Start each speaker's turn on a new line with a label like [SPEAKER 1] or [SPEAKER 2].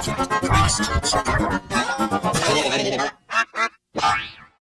[SPEAKER 1] 慣れれば